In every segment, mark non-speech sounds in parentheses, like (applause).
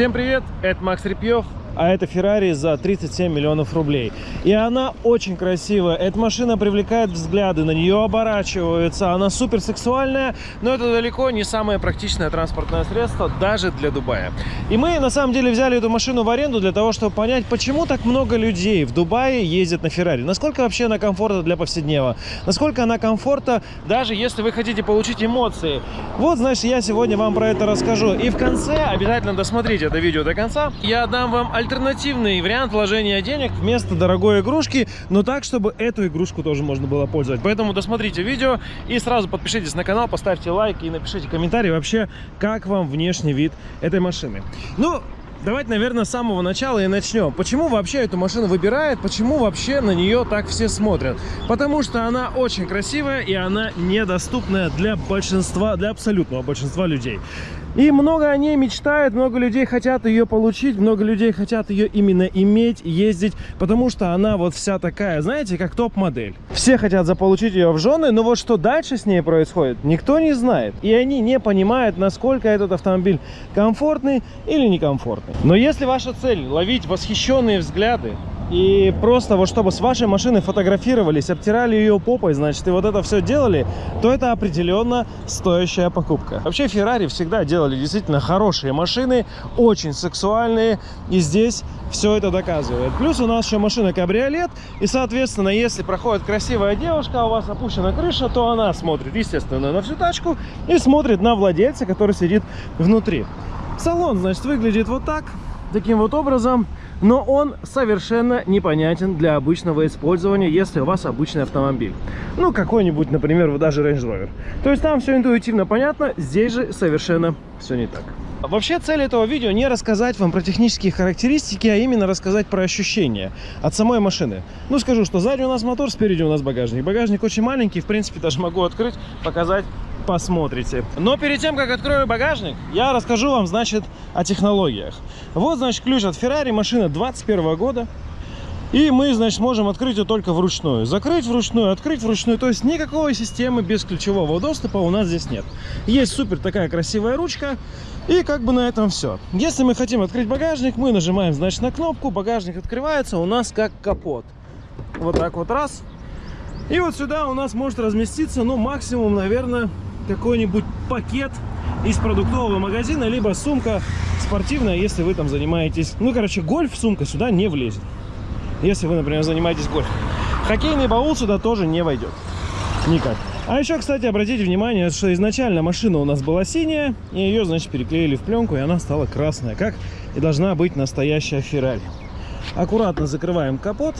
Всем привет, это Макс Репьев, а это Феррари за 37 миллионов рублей. И она очень красивая, эта машина привлекает взгляды, на нее оборачиваются, она супер сексуальная, но это далеко не самое практичное транспортное средство, даже для Дубая. И мы на самом деле взяли эту машину в аренду для того, чтобы понять, почему так много людей в Дубае ездят на Феррари. Насколько вообще она комфортна для повседнева, насколько она комфортна, даже если вы хотите получить эмоции. Вот, значит, я сегодня вам про это расскажу. И в конце, обязательно досмотрите это видео до конца, я дам вам альтернативный вариант вложения денег вместо дорогой игрушки, но так, чтобы эту игрушку тоже можно было пользовать. Поэтому досмотрите видео и сразу подпишитесь на канал, поставьте лайк и напишите комментарий вообще, как вам внешний вид этой машины. Ну, Давайте, наверное, с самого начала и начнем. Почему вообще эту машину выбирают? Почему вообще на нее так все смотрят? Потому что она очень красивая и она недоступная для большинства, для абсолютного большинства людей. И много о ней мечтают, много людей хотят ее получить, много людей хотят ее именно иметь, ездить, потому что она вот вся такая, знаете, как топ-модель. Все хотят заполучить ее в жены, но вот что дальше с ней происходит, никто не знает. И они не понимают, насколько этот автомобиль комфортный или некомфортный. Но если ваша цель ловить восхищенные взгляды, и просто вот чтобы с вашей машины фотографировались, обтирали ее попой, значит, и вот это все делали, то это определенно стоящая покупка. Вообще, Ferrari всегда делали действительно хорошие машины, очень сексуальные, и здесь все это доказывает. Плюс у нас еще машина кабриолет, и, соответственно, если проходит красивая девушка, а у вас опущена крыша, то она смотрит, естественно, на всю тачку и смотрит на владельца, который сидит внутри. Салон, значит, выглядит вот так, таким вот образом но он совершенно непонятен для обычного использования, если у вас обычный автомобиль. Ну, какой-нибудь, например, даже Range Rover. То есть там все интуитивно понятно, здесь же совершенно все не так. Вообще цель этого видео не рассказать вам про технические характеристики, а именно рассказать про ощущения от самой машины. Ну скажу, что сзади у нас мотор, спереди у нас багажник. Багажник очень маленький, в принципе даже могу открыть, показать, посмотрите. Но перед тем, как открою багажник, я расскажу вам, значит, о технологиях. Вот, значит, ключ от Ferrari, машина 21 года. И мы, значит, можем открыть ее только вручную. Закрыть вручную, открыть вручную. То есть никакой системы без ключевого доступа у нас здесь нет. Есть супер такая красивая ручка. И как бы на этом все. Если мы хотим открыть багажник, мы нажимаем, значит, на кнопку. Багажник открывается у нас как капот. Вот так вот раз. И вот сюда у нас может разместиться, ну, максимум, наверное, какой-нибудь пакет из продуктового магазина, либо сумка спортивная, если вы там занимаетесь... Ну, короче, гольф сумка сюда не влезет. Если вы, например, занимаетесь гольфом. Хоккейный баул сюда тоже не войдет. Никак. А еще, кстати, обратите внимание, что изначально машина у нас была синяя, и ее, значит, переклеили в пленку, и она стала красная, как и должна быть настоящая Феррари. Аккуратно закрываем капот,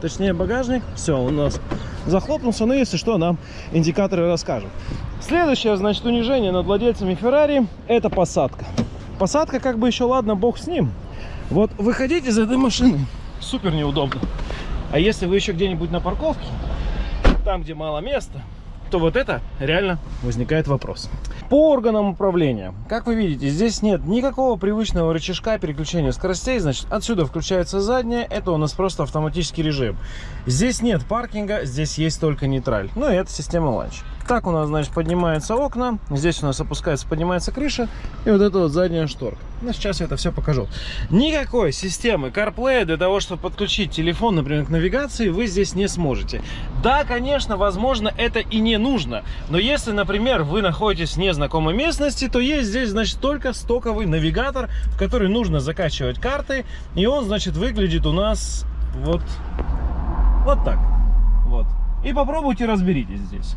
точнее багажник. Все, у нас захлопнулся, но если что, нам индикаторы расскажут. Следующее, значит, унижение над владельцами Феррари – это посадка. Посадка, как бы еще, ладно, бог с ним. Вот выходить из этой машины супер неудобно. А если вы еще где-нибудь на парковке, там, где мало места, то вот это реально возникает вопрос. По органам управления, как вы видите, здесь нет никакого привычного рычажка переключения скоростей, значит, отсюда включается задняя, это у нас просто автоматический режим. Здесь нет паркинга, здесь есть только нейтраль, ну и это система ланч. Так у нас, значит, поднимаются окна, здесь у нас опускается, поднимается крыша, и вот это вот задняя шторка. Ну, сейчас я это все покажу. Никакой системы CarPlay для того, чтобы подключить телефон, например, к навигации, вы здесь не сможете. Да, конечно, возможно, это и не нужно, но если, например, вы находитесь в незнакомой местности, то есть здесь, значит, только стоковый навигатор, в который нужно закачивать карты, и он, значит, выглядит у нас вот, вот так. Вот. И попробуйте разберитесь здесь.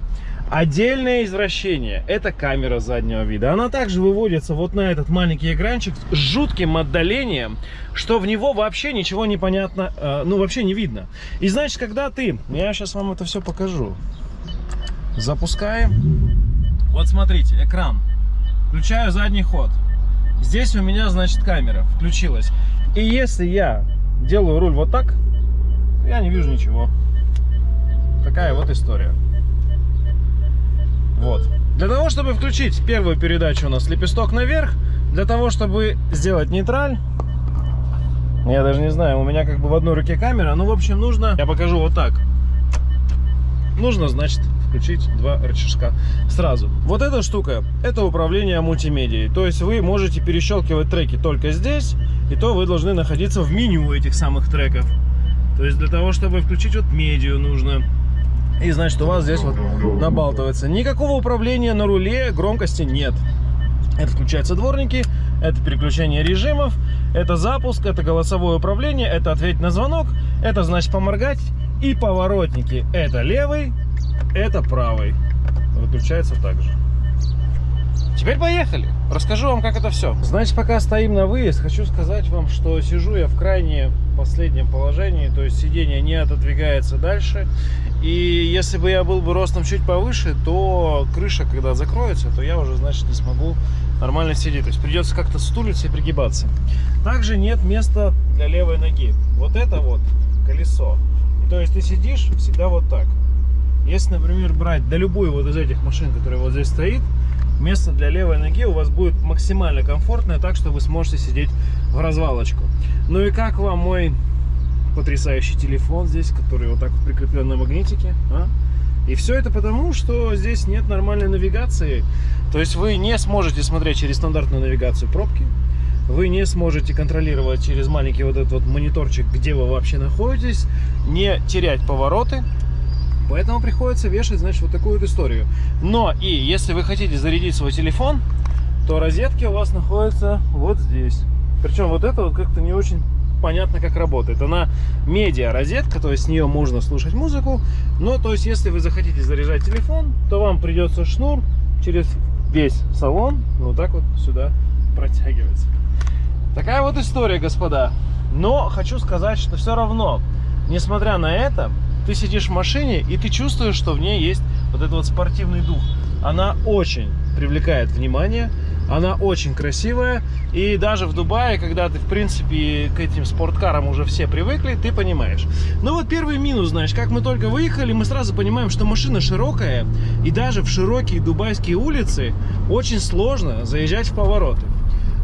Отдельное извращение – это камера заднего вида. Она также выводится вот на этот маленький экранчик с жутким отдалением, что в него вообще ничего не понятно, э, ну вообще не видно. И значит, когда ты, я сейчас вам это все покажу, запускаем, вот смотрите, экран, включаю задний ход, здесь у меня, значит, камера включилась. И если я делаю руль вот так, я не вижу ничего. Такая вот история. Вот. Для того, чтобы включить первую передачу у нас лепесток наверх, для того, чтобы сделать нейтраль, я даже не знаю, у меня как бы в одной руке камера, ну, в общем, нужно, я покажу вот так. Нужно, значит, включить два рычажка сразу. Вот эта штука, это управление мультимедией. То есть вы можете перещелкивать треки только здесь, и то вы должны находиться в меню этих самых треков. То есть для того, чтобы включить вот медиа нужно. И значит у вас здесь вот набалтывается. Никакого управления на руле, громкости нет. Это включаются дворники, это переключение режимов, это запуск, это голосовое управление, это ответить на звонок, это значит поморгать и поворотники. Это левый, это правый. Выключается также. Теперь поехали. Расскажу вам, как это все. Значит, пока стоим на выезд, хочу сказать вам, что сижу я в крайне последнем положении, то есть сиденье не отодвигается дальше. И если бы я был бы ростом чуть повыше, то крыша, когда закроется, то я уже, значит, не смогу нормально сидеть. То есть придется как-то стулиться и пригибаться. Также нет места для левой ноги. Вот это вот колесо. То есть ты сидишь всегда вот так. Если, например, брать да любую вот из этих машин, которая вот здесь стоит, место для левой ноги у вас будет максимально комфортное, так что вы сможете сидеть в развалочку. Ну и как вам мой потрясающий телефон здесь, который вот так вот прикреплен на магнитике? А? И все это потому, что здесь нет нормальной навигации. То есть вы не сможете смотреть через стандартную навигацию пробки. Вы не сможете контролировать через маленький вот этот вот мониторчик, где вы вообще находитесь. Не терять повороты. Поэтому приходится вешать, значит, вот такую вот историю. Но и если вы хотите зарядить свой телефон, то розетки у вас находятся вот здесь. Причем вот это вот как-то не очень понятно, как работает. Она медиа розетка, то есть с нее можно слушать музыку. Но, то есть, если вы захотите заряжать телефон, то вам придется шнур через весь салон вот так вот сюда протягивать. Такая вот история, господа. Но хочу сказать, что все равно, несмотря на это, ты сидишь в машине, и ты чувствуешь, что в ней есть вот этот вот спортивный дух. Она очень привлекает внимание, она очень красивая, и даже в Дубае, когда ты, в принципе, к этим спорткарам уже все привыкли, ты понимаешь. Ну вот первый минус, знаешь, как мы только выехали, мы сразу понимаем, что машина широкая, и даже в широкие дубайские улицы очень сложно заезжать в повороты.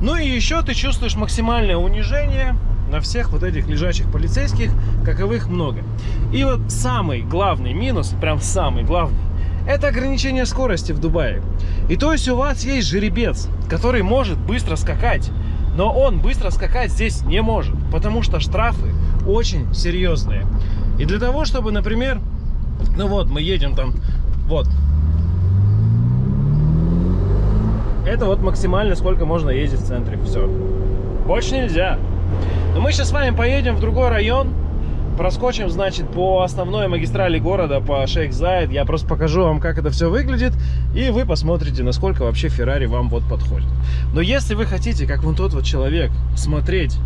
Ну и еще ты чувствуешь максимальное унижение, на всех вот этих лежачих полицейских, каковых много. И вот самый главный минус, прям самый главный, это ограничение скорости в Дубае. И то есть у вас есть жеребец, который может быстро скакать, но он быстро скакать здесь не может, потому что штрафы очень серьезные. И для того, чтобы, например, ну вот, мы едем там, вот, это вот максимально сколько можно ездить в центре, все. Больше нельзя. Но мы сейчас с вами поедем в другой район, проскочим, значит, по основной магистрали города, по Шейх Зайд. Я просто покажу вам, как это все выглядит, и вы посмотрите, насколько вообще Феррари вам вот подходит. Но если вы хотите, как вон тот вот человек, смотреть,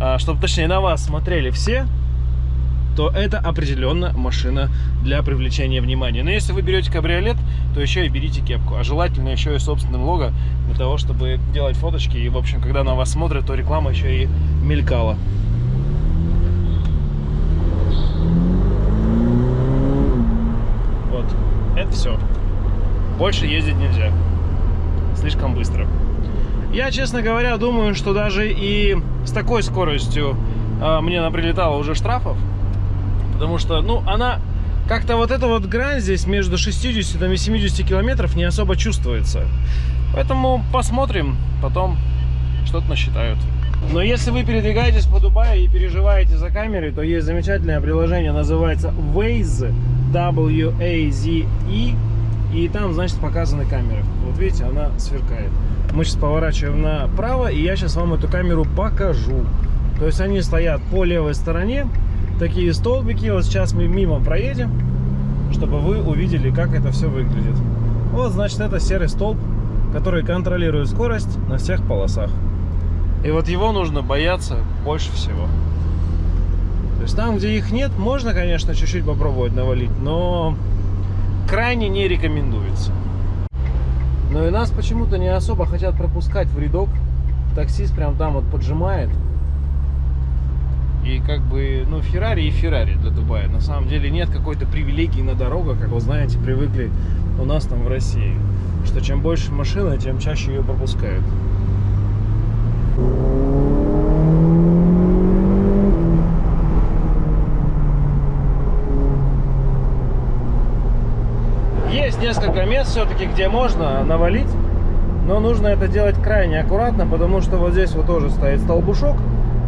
а, чтобы, точнее, на вас смотрели все, то это определенно машина для привлечения внимания. Но если вы берете кабриолет, то еще и берите кепку. А желательно еще и собственным лого, для того, чтобы делать фоточки. И, в общем, когда на вас смотрят, то реклама еще и мелькала. Вот, это все. Больше ездить нельзя. Слишком быстро. Я, честно говоря, думаю, что даже и с такой скоростью э, мне наприлетало уже штрафов, Потому что, ну, она как-то вот эта вот грань здесь между 60 и 70 километров не особо чувствуется. Поэтому посмотрим, потом что-то насчитают. Но если вы передвигаетесь по Дубаю и переживаете за камерой, то есть замечательное приложение, называется Waze, W-A-Z-E, и там, значит, показаны камеры. Вот видите, она сверкает. Мы сейчас поворачиваем направо, и я сейчас вам эту камеру покажу. То есть они стоят по левой стороне, такие столбики. Вот сейчас мы мимо проедем, чтобы вы увидели, как это все выглядит. Вот, значит, это серый столб, который контролирует скорость на всех полосах. И вот его нужно бояться больше всего. То есть там, где их нет, можно, конечно, чуть-чуть попробовать навалить, но крайне не рекомендуется. Но и нас почему-то не особо хотят пропускать в рядок. Таксист прям там вот поджимает. И как бы, ну, Феррари и Феррари для Дубая. На самом деле нет какой-то привилегии на дорогах, как вы знаете, привыкли у нас там в России. Что чем больше машины, тем чаще ее пропускают. есть все-таки, где можно навалить, но нужно это делать крайне аккуратно, потому что вот здесь вот тоже стоит столбушок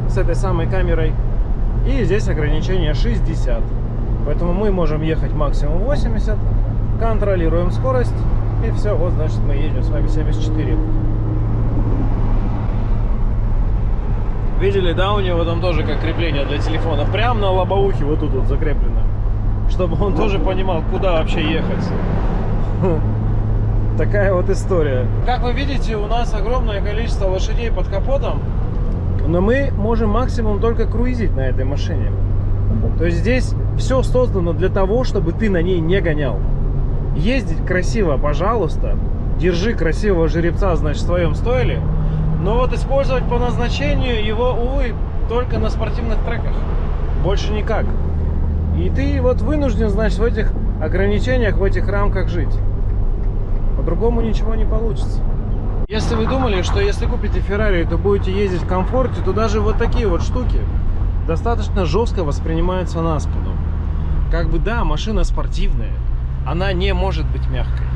с этой самой камерой, и здесь ограничение 60. Поэтому мы можем ехать максимум 80, контролируем скорость, и все, вот значит мы едем с вами 74. Видели, да, у него там тоже как крепление для телефона. Прям на лобовухе вот тут вот закреплено. Чтобы он тоже понимал, куда вообще ехать. (laughs) Такая вот история. Как вы видите, у нас огромное количество лошадей под капотом. Но мы можем максимум только круизить на этой машине. То есть здесь все создано для того, чтобы ты на ней не гонял. Ездить красиво, пожалуйста. Держи красивого жеребца, значит, в своем стойле. Но вот использовать по назначению его, увы, только на спортивных треках. Больше никак. И ты вот вынужден, значит, в этих ограничениях, в этих рамках жить. По-другому ничего не получится. Если вы думали, что если купите Феррари, то будете ездить в комфорте, то даже вот такие вот штуки достаточно жестко воспринимаются на спину. Как бы да, машина спортивная, она не может быть мягкой.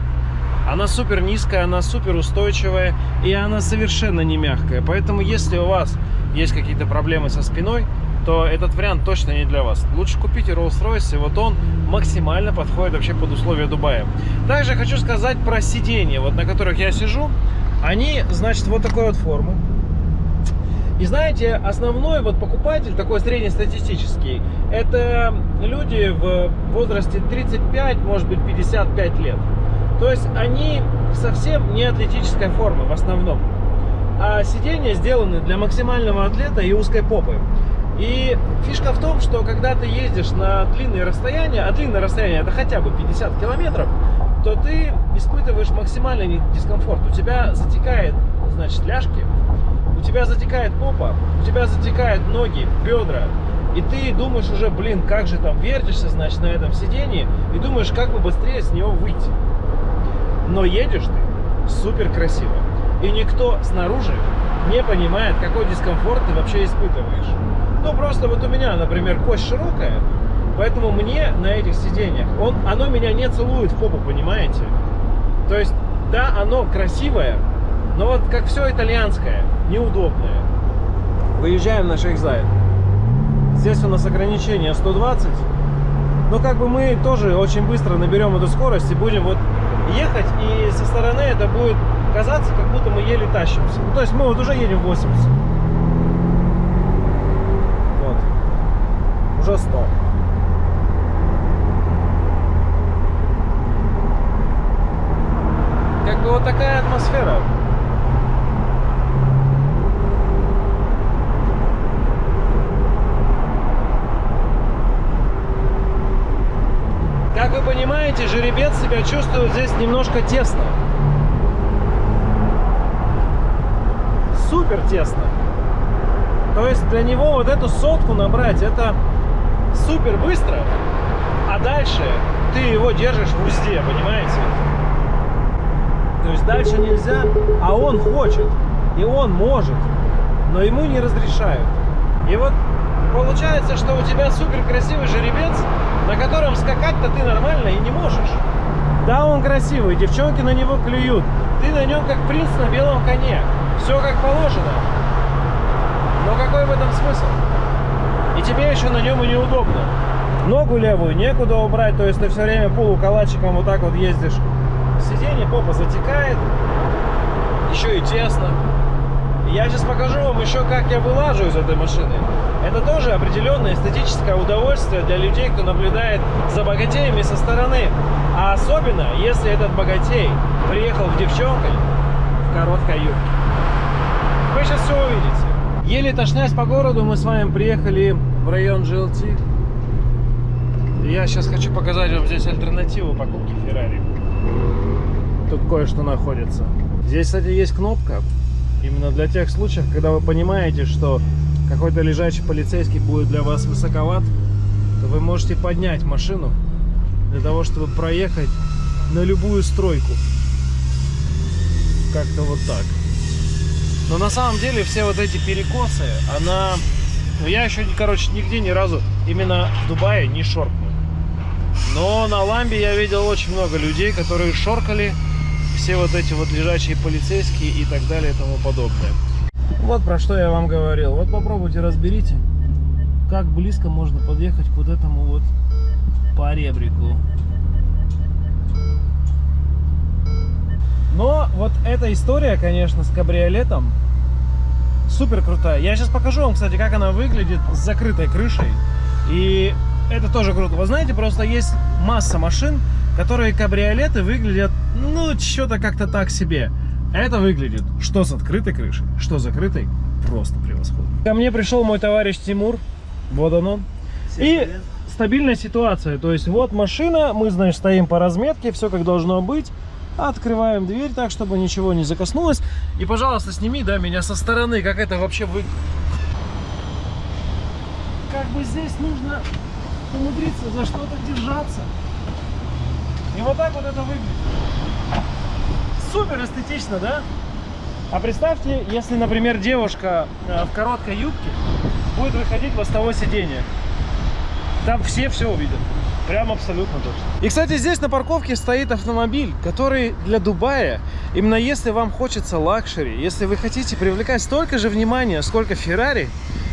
Она супер низкая, она супер устойчивая и она совершенно не мягкая. Поэтому если у вас есть какие-то проблемы со спиной, то этот вариант точно не для вас. Лучше купите Rolls-Royce, и вот он максимально подходит вообще под условия Дубая. Также хочу сказать про сиденья, вот на которых я сижу. Они, значит, вот такой вот формы. И знаете, основной вот покупатель, такой среднестатистический, это люди в возрасте 35, может быть 55 лет. То есть они совсем не атлетической формы в основном. А сиденья сделаны для максимального атлета и узкой попы. И фишка в том, что когда ты ездишь на длинные расстояния, а длинное расстояние это хотя бы 50 километров, то ты испытываешь максимальный дискомфорт. У тебя затекает, значит, ляжки, у тебя затекает попа, у тебя затекают ноги, бедра. И ты думаешь уже, блин, как же там вертишься, значит, на этом сидении, и думаешь, как бы быстрее с него выйти. Но едешь ты супер красиво. И никто снаружи не понимает, какой дискомфорт ты вообще испытываешь. Ну, просто вот у меня, например, кость широкая, поэтому мне на этих сиденьях, он, оно меня не целует в попу, понимаете? То есть, да, оно красивое, но вот как все итальянское, неудобное. Выезжаем на Шейхзайд. Здесь у нас ограничение 120. Но как бы мы тоже очень быстро наберем эту скорость и будем вот ехать, и со стороны это будет казаться, как будто мы еле тащимся. Ну, то есть мы вот уже едем 80. уже 100. Как бы вот такая атмосфера. Как понимаете, жеребец себя чувствует здесь немножко тесно. Супер тесно. То есть для него вот эту сотку набрать, это супер быстро, а дальше ты его держишь в узде, понимаете? То есть дальше нельзя, а он хочет, и он может, но ему не разрешают. И вот получается, что у тебя супер красивый жеребец, на котором скакать-то ты нормально и не можешь. Да, он красивый, девчонки на него клюют. Ты на нем как принц на белом коне. Все как положено. Но какой в этом смысл? и тебе еще на нем и неудобно. Ногу левую некуда убрать, то есть ты все время полукалачиком вот так вот ездишь. Сиденье попа затекает, еще и тесно. Я сейчас покажу вам еще, как я вылажу из этой машины. Это тоже определенное эстетическое удовольствие для людей, кто наблюдает за богатеями со стороны. А особенно, если этот богатей приехал в девчонкой в короткой юбке. Вы сейчас все увидите. Еле тошнясь по городу, мы с вами приехали в район GLT. Я сейчас хочу показать вам здесь альтернативу покупки Ferrari. Тут кое-что находится. Здесь, кстати, есть кнопка. Именно для тех случаев, когда вы понимаете, что какой-то лежачий полицейский будет для вас высоковат, то вы можете поднять машину для того, чтобы проехать на любую стройку. Как-то вот так. Но на самом деле все вот эти перекосы, она... Ну, я еще, короче, нигде ни разу именно в Дубае не шоркнул. Но на ламбе я видел очень много людей, которые шоркали все вот эти вот лежачие полицейские и так далее и тому подобное. Вот про что я вам говорил. Вот попробуйте разберите, как близко можно подъехать к вот этому вот поребрику. Но вот эта история, конечно, с кабриолетом супер крутая. Я сейчас покажу вам, кстати, как она выглядит с закрытой крышей. И это тоже круто. Вы знаете, просто есть масса машин, которые кабриолеты выглядят, ну, что-то как-то так себе. Это выглядит что с открытой крышей, что с закрытой, просто превосходно. Ко мне пришел мой товарищ Тимур, вот он он. Всем И привет. стабильная ситуация, то есть вот машина, мы, значит, стоим по разметке, все как должно быть. Открываем дверь так, чтобы ничего не закоснулось. И, пожалуйста, сними, да, меня со стороны, как это вообще выглядит. Как бы здесь нужно умудриться за что-то держаться. И вот так вот это выглядит. Супер эстетично, да? А представьте, если, например, девушка э, в короткой юбке будет выходить с того сиденья. Там все все увидят. Прям абсолютно точно. И, кстати, здесь на парковке стоит автомобиль, который для Дубая, именно если вам хочется luxury, если вы хотите привлекать столько же внимания, сколько Феррари,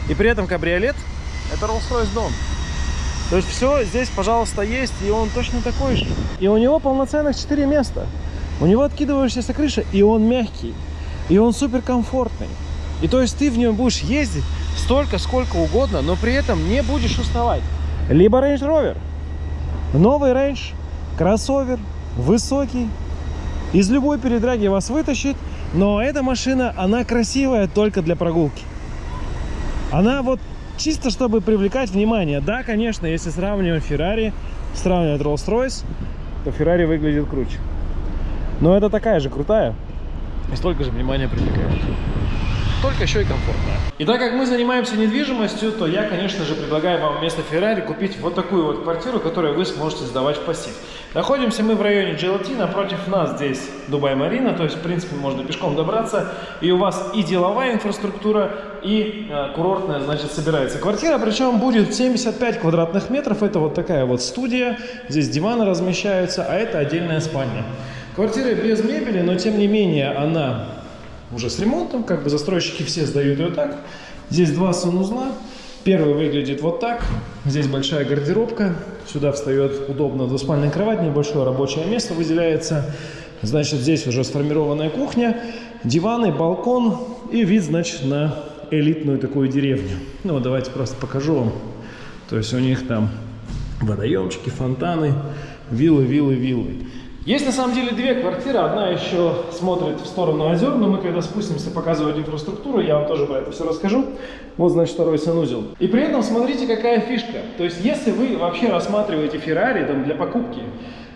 и при этом кабриолет, это Rolls-Royce Dawn. То есть все здесь, пожалуйста, есть, и он точно такой же. И у него полноценных 4 места. У него откидывающаяся крыша, и он мягкий, и он супер комфортный. И то есть ты в нем будешь ездить столько, сколько угодно, но при этом не будешь уставать. Либо Range Rover. Новый Range, кроссовер, высокий. Из любой передраги вас вытащит, но эта машина, она красивая только для прогулки. Она вот чисто чтобы привлекать внимание. Да, конечно, если сравнивать Ferrari, сравнивать Rolls-Royce, то Ferrari выглядит круче. Но это такая же крутая и столько же внимания привлекает только еще и комфортная. И так как мы занимаемся недвижимостью, то я, конечно же, предлагаю вам вместо Феррари купить вот такую вот квартиру, которую вы сможете сдавать в пассив. Находимся мы в районе GLT, напротив нас здесь Дубай-Марина, то есть, в принципе, можно пешком добраться, и у вас и деловая инфраструктура, и э, курортная, значит, собирается. Квартира, причем, будет 75 квадратных метров, это вот такая вот студия, здесь диваны размещаются, а это отдельная спальня. Квартира без мебели, но, тем не менее, она уже с ремонтом, как бы застройщики все сдают ее так. Здесь два санузла. Первый выглядит вот так. Здесь большая гардеробка. Сюда встает удобно двуспальная кровать, небольшое рабочее место выделяется. Значит, здесь уже сформированная кухня, диваны, балкон и вид, значит, на элитную такую деревню. Ну, вот давайте просто покажу вам. То есть у них там водоемчики, фонтаны, виллы, виллы, виллы. Есть на самом деле две квартиры, одна еще смотрит в сторону озер, но мы когда спустимся показывать инфраструктуру, я вам тоже про это все расскажу. Вот, значит, второй санузел. И при этом смотрите, какая фишка. То есть, если вы вообще рассматриваете Феррари там, для покупки,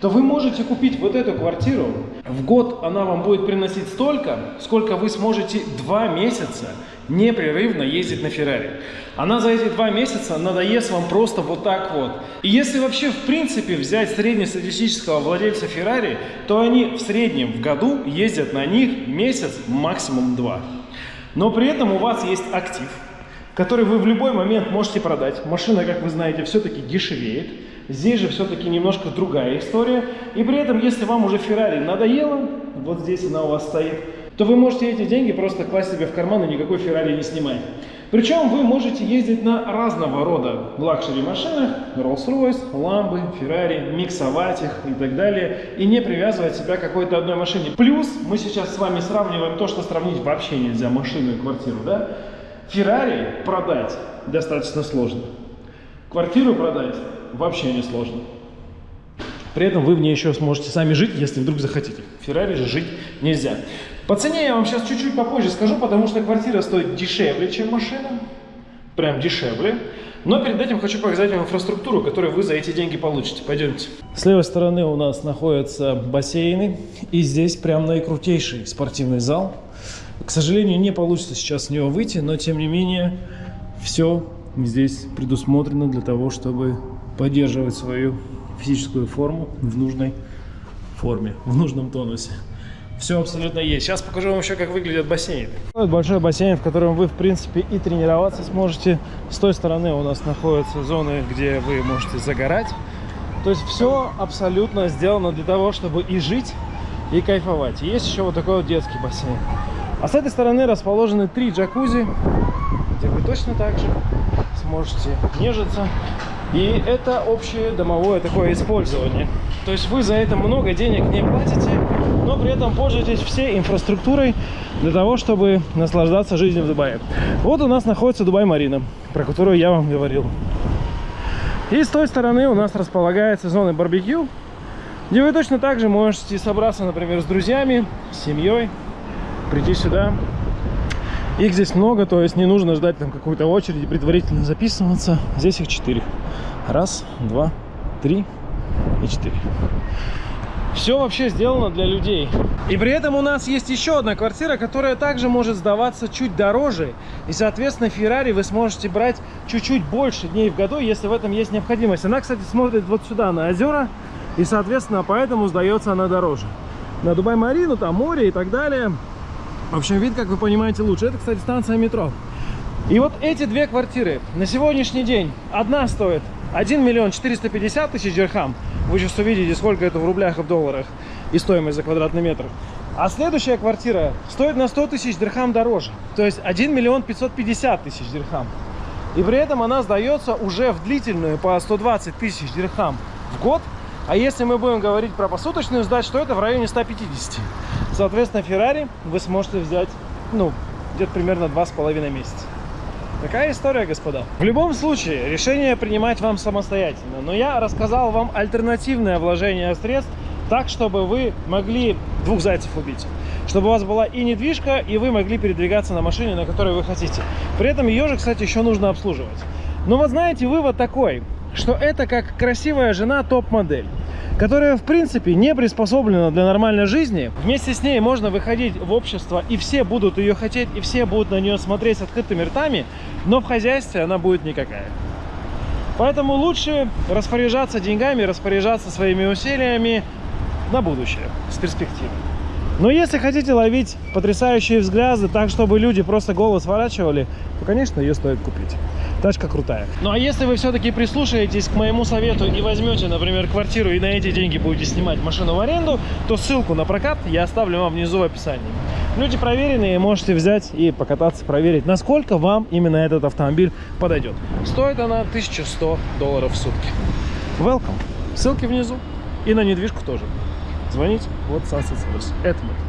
то вы можете купить вот эту квартиру. В год она вам будет приносить столько, сколько вы сможете два месяца непрерывно ездить на Феррари. Она за эти два месяца надоест вам просто вот так вот. И если вообще в принципе взять среднестатистического владельца Феррари, то они в среднем в году ездят на них месяц, максимум два. Но при этом у вас есть актив, который вы в любой момент можете продать. Машина, как вы знаете, все-таки дешевеет. Здесь же все-таки немножко другая история. И при этом, если вам уже Феррари надоело, вот здесь она у вас стоит, то вы можете эти деньги просто класть себе в карман и никакой Феррари не снимать. Причем вы можете ездить на разного рода luxury машинах, Rolls-Royce, Lambo, Ferrari, миксовать их и так далее, и не привязывать себя к какой-то одной машине. Плюс мы сейчас с вами сравниваем то, что сравнить вообще нельзя, машину и квартиру, да? Феррари продать достаточно сложно. Квартиру продать вообще не сложно. При этом вы в ней еще сможете сами жить, если вдруг захотите. В Феррари же жить нельзя. По цене я вам сейчас чуть-чуть попозже скажу, потому что квартира стоит дешевле, чем машина. Прям дешевле. Но перед этим хочу показать вам инфраструктуру, которую вы за эти деньги получите. Пойдемте. С левой стороны у нас находятся бассейны. И здесь прям наикрутейший спортивный зал. К сожалению, не получится сейчас с него выйти, но тем не менее все здесь предусмотрено для того, чтобы поддерживать свою физическую форму в нужной форме, в нужном тонусе. Все абсолютно есть. Сейчас покажу вам еще, как выглядят бассейны. Вот большой бассейн, в котором вы, в принципе, и тренироваться сможете. С той стороны у нас находятся зоны, где вы можете загорать. То есть все абсолютно сделано для того, чтобы и жить, и кайфовать. Есть еще вот такой вот детский бассейн. А с этой стороны расположены три джакузи, где вы точно так же сможете нежиться. И это общее домовое такое использование. То есть вы за это много денег не платите, но при этом пользуетесь всей инфраструктурой для того, чтобы наслаждаться жизнью в Дубае. Вот у нас находится Дубай-Марина, про которую я вам говорил. И с той стороны у нас располагается зона барбекю, где вы точно так же можете собраться, например, с друзьями, с семьей, прийти сюда. Их здесь много, то есть не нужно ждать там какую-то очередь и предварительно записываться. Здесь их четыре. Раз, два, три и четыре. Все вообще сделано для людей. И при этом у нас есть еще одна квартира, которая также может сдаваться чуть дороже. И, соответственно, Феррари вы сможете брать чуть-чуть больше дней в году, если в этом есть необходимость. Она, кстати, смотрит вот сюда, на озера. И, соответственно, поэтому сдается она дороже. На Дубай-Марину, там море и так далее. В общем, вид, как вы понимаете, лучше. Это, кстати, станция метро. И вот эти две квартиры на сегодняшний день. Одна стоит 1 миллион 450 тысяч дирхам. Вы сейчас увидите, сколько это в рублях и в долларах. И стоимость за квадратный метр. А следующая квартира стоит на 100 тысяч дирхам дороже. То есть 1 миллион 550 тысяч дирхам. И при этом она сдается уже в длительную по 120 тысяч дирхам в год. А если мы будем говорить про посуточную сдачу, то это в районе 150. Соответственно, Феррари вы сможете взять, ну, где-то примерно 2,5 месяца. Такая история, господа. В любом случае, решение принимать вам самостоятельно. Но я рассказал вам альтернативное вложение средств, так, чтобы вы могли двух зайцев убить. Чтобы у вас была и недвижка, и вы могли передвигаться на машине, на которой вы хотите. При этом ее же, кстати, еще нужно обслуживать. Но вот знаете, вывод такой, что это как красивая жена топ-модель которая в принципе не приспособлена для нормальной жизни. Вместе с ней можно выходить в общество, и все будут ее хотеть, и все будут на нее смотреть с открытыми ртами, но в хозяйстве она будет никакая. Поэтому лучше распоряжаться деньгами, распоряжаться своими усилиями на будущее, с перспективой. Но если хотите ловить потрясающие взгляды так, чтобы люди просто голову сворачивали, то, конечно, ее стоит купить. Тачка крутая. Ну а если вы все-таки прислушаетесь к моему совету и возьмете, например, квартиру и на эти деньги будете снимать машину в аренду, то ссылку на прокат я оставлю вам внизу в описании. Люди проверенные, можете взять и покататься, проверить, насколько вам именно этот автомобиль подойдет. Стоит она 1100 долларов в сутки. Welcome. Ссылки внизу. И на недвижку тоже. Звоните. Вот Sunset. Это мы.